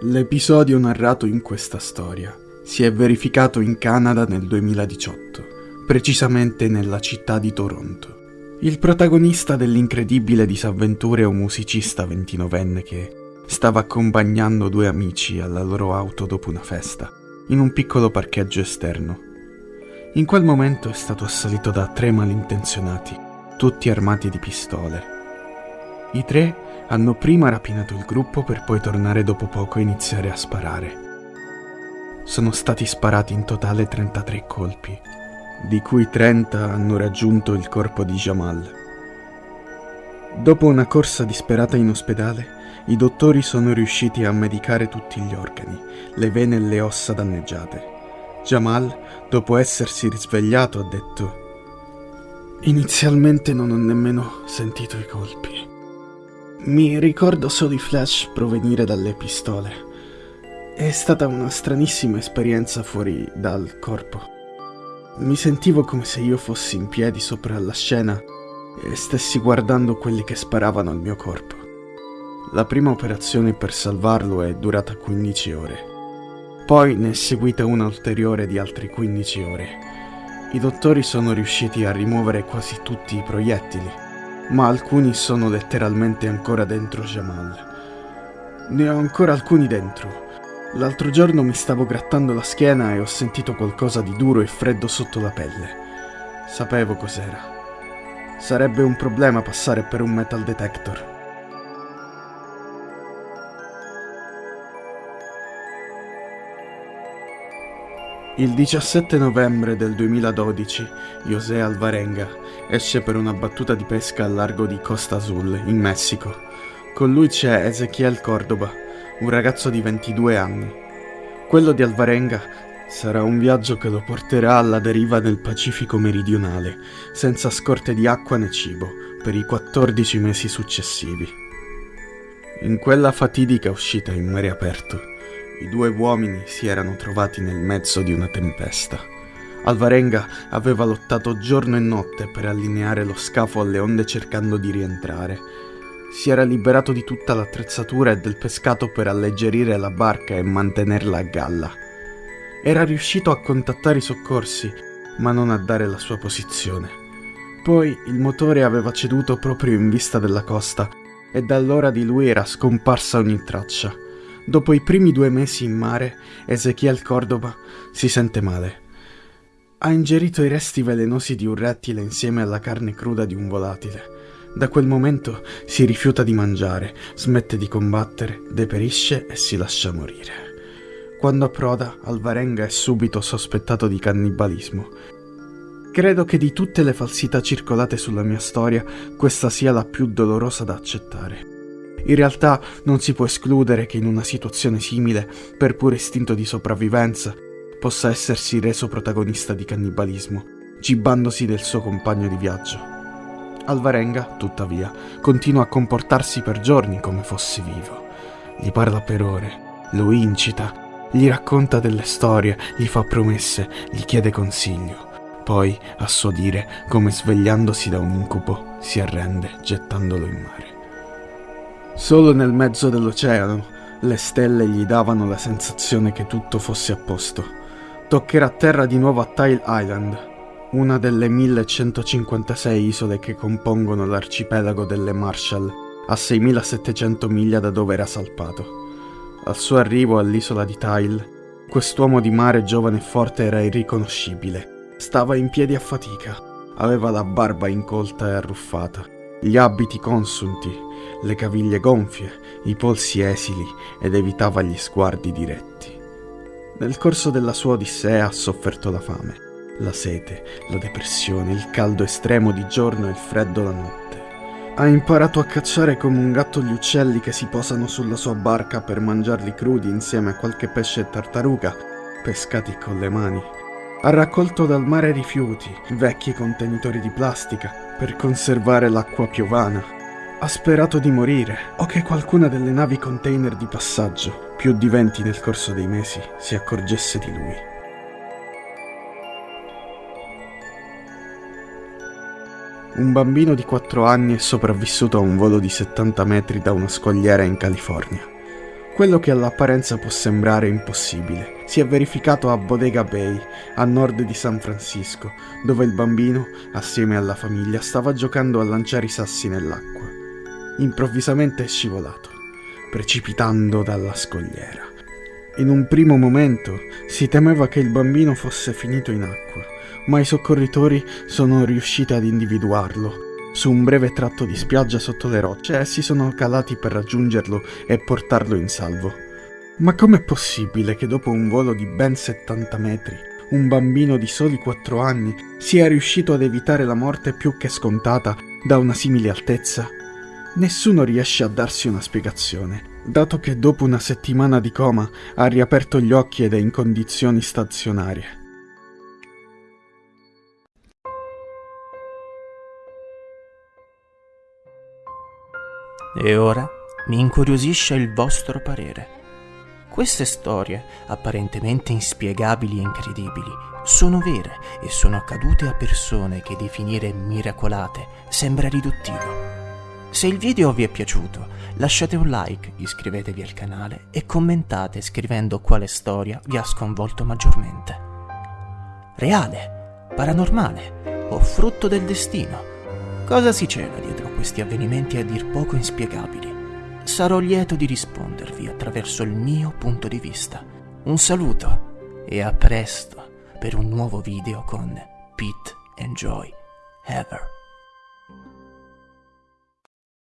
L'episodio narrato in questa storia si è verificato in Canada nel 2018, precisamente nella città di Toronto. Il protagonista dell'incredibile disavventura è un musicista ventinovenne che stava accompagnando due amici alla loro auto dopo una festa, in un piccolo parcheggio esterno. In quel momento è stato assalito da tre malintenzionati, tutti armati di pistole. I tre hanno prima rapinato il gruppo per poi tornare dopo poco e iniziare a sparare. Sono stati sparati in totale 33 colpi, di cui 30 hanno raggiunto il corpo di Jamal. Dopo una corsa disperata in ospedale, i dottori sono riusciti a medicare tutti gli organi, le vene e le ossa danneggiate. Jamal, dopo essersi risvegliato, ha detto Inizialmente non ho nemmeno sentito i colpi. Mi ricordo solo i flash provenire dalle pistole. È stata una stranissima esperienza fuori dal corpo. Mi sentivo come se io fossi in piedi sopra la scena e stessi guardando quelli che sparavano al mio corpo. La prima operazione per salvarlo è durata 15 ore. Poi ne è seguita una ulteriore di altre 15 ore. I dottori sono riusciti a rimuovere quasi tutti i proiettili ma alcuni sono letteralmente ancora dentro Jamal. Ne ho ancora alcuni dentro. L'altro giorno mi stavo grattando la schiena e ho sentito qualcosa di duro e freddo sotto la pelle. Sapevo cos'era. Sarebbe un problema passare per un metal detector. Il 17 novembre del 2012, José Alvarenga esce per una battuta di pesca al largo di Costa Azul, in Messico. Con lui c'è Ezequiel Cordoba, un ragazzo di 22 anni. Quello di Alvarenga sarà un viaggio che lo porterà alla deriva nel Pacifico meridionale, senza scorte di acqua né cibo, per i 14 mesi successivi. In quella fatidica uscita in mare aperto, i due uomini si erano trovati nel mezzo di una tempesta. Alvarenga aveva lottato giorno e notte per allineare lo scafo alle onde cercando di rientrare. Si era liberato di tutta l'attrezzatura e del pescato per alleggerire la barca e mantenerla a galla. Era riuscito a contattare i soccorsi, ma non a dare la sua posizione. Poi il motore aveva ceduto proprio in vista della costa e da allora di lui era scomparsa ogni traccia. Dopo i primi due mesi in mare, Ezechiel Cordoba si sente male. Ha ingerito i resti velenosi di un rettile insieme alla carne cruda di un volatile. Da quel momento si rifiuta di mangiare, smette di combattere, deperisce e si lascia morire. Quando approda, Alvarenga è subito sospettato di cannibalismo. Credo che di tutte le falsità circolate sulla mia storia, questa sia la più dolorosa da accettare. In realtà non si può escludere che in una situazione simile, per puro istinto di sopravvivenza, possa essersi reso protagonista di cannibalismo, cibandosi del suo compagno di viaggio. Alvarenga, tuttavia, continua a comportarsi per giorni come fosse vivo. Gli parla per ore, lo incita, gli racconta delle storie, gli fa promesse, gli chiede consiglio. Poi, a suo dire, come svegliandosi da un incubo, si arrende gettandolo in mare. Solo nel mezzo dell'oceano le stelle gli davano la sensazione che tutto fosse a posto. Toccherà terra di nuovo a Tile Island, una delle 1156 isole che compongono l'arcipelago delle Marshall, a 6700 miglia da dove era salpato. Al suo arrivo all'isola di Tile, quest'uomo di mare giovane e forte era irriconoscibile. Stava in piedi a fatica, aveva la barba incolta e arruffata, gli abiti consunti, le caviglie gonfie, i polsi esili ed evitava gli sguardi diretti. Nel corso della sua odissea ha sofferto la fame, la sete, la depressione, il caldo estremo di giorno e il freddo la notte. Ha imparato a cacciare come un gatto gli uccelli che si posano sulla sua barca per mangiarli crudi insieme a qualche pesce e tartaruga, pescati con le mani. Ha raccolto dal mare rifiuti, vecchi contenitori di plastica, per conservare l'acqua piovana ha sperato di morire o che qualcuna delle navi container di passaggio, più di venti nel corso dei mesi, si accorgesse di lui. Un bambino di 4 anni è sopravvissuto a un volo di 70 metri da una scogliera in California. Quello che all'apparenza può sembrare impossibile si è verificato a Bodega Bay, a nord di San Francisco, dove il bambino, assieme alla famiglia, stava giocando a lanciare i sassi nell'acqua. Improvvisamente è scivolato, precipitando dalla scogliera. In un primo momento si temeva che il bambino fosse finito in acqua, ma i soccorritori sono riusciti ad individuarlo su un breve tratto di spiaggia sotto le rocce e si sono calati per raggiungerlo e portarlo in salvo. Ma com'è possibile che dopo un volo di ben 70 metri, un bambino di soli 4 anni sia riuscito ad evitare la morte più che scontata da una simile altezza? Nessuno riesce a darsi una spiegazione, dato che dopo una settimana di coma ha riaperto gli occhi ed è in condizioni stazionarie. E ora mi incuriosisce il vostro parere. Queste storie, apparentemente inspiegabili e incredibili, sono vere e sono accadute a persone che definire miracolate sembra riduttivo. Se il video vi è piaciuto, lasciate un like, iscrivetevi al canale e commentate scrivendo quale storia vi ha sconvolto maggiormente. Reale? Paranormale? O frutto del destino? Cosa si cela dietro questi avvenimenti a dir poco inspiegabili? Sarò lieto di rispondervi attraverso il mio punto di vista. Un saluto e a presto per un nuovo video con Pete and Joy Ever.